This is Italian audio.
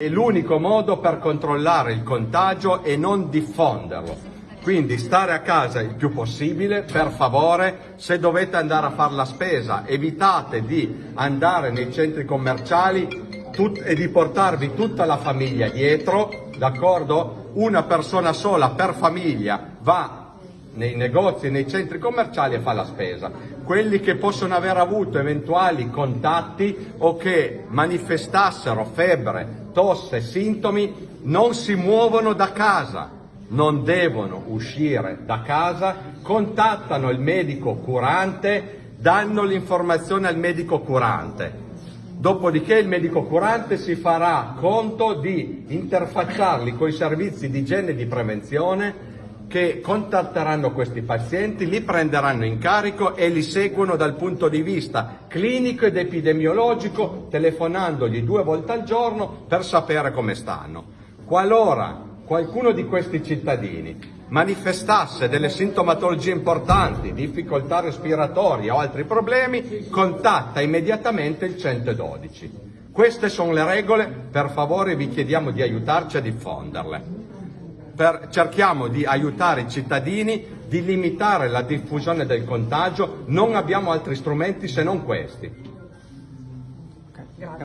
È l'unico modo per controllare il contagio e non diffonderlo. Quindi stare a casa il più possibile, per favore, se dovete andare a fare la spesa, evitate di andare nei centri commerciali e di portarvi tutta la famiglia dietro, d'accordo? Una persona sola per famiglia va nei negozi nei centri commerciali e fa la spesa. Quelli che possono aver avuto eventuali contatti o che manifestassero febbre, tosse, sintomi, non si muovono da casa, non devono uscire da casa, contattano il medico curante, danno l'informazione al medico curante. Dopodiché il medico curante si farà conto di interfacciarli con i servizi di igiene e di prevenzione che contatteranno questi pazienti, li prenderanno in carico e li seguono dal punto di vista clinico ed epidemiologico, telefonandogli due volte al giorno per sapere come stanno. Qualora qualcuno di questi cittadini manifestasse delle sintomatologie importanti, difficoltà respiratorie o altri problemi, contatta immediatamente il 112. Queste sono le regole, per favore vi chiediamo di aiutarci a diffonderle per, cerchiamo di aiutare i cittadini, di limitare la diffusione del contagio, non abbiamo altri strumenti se non questi.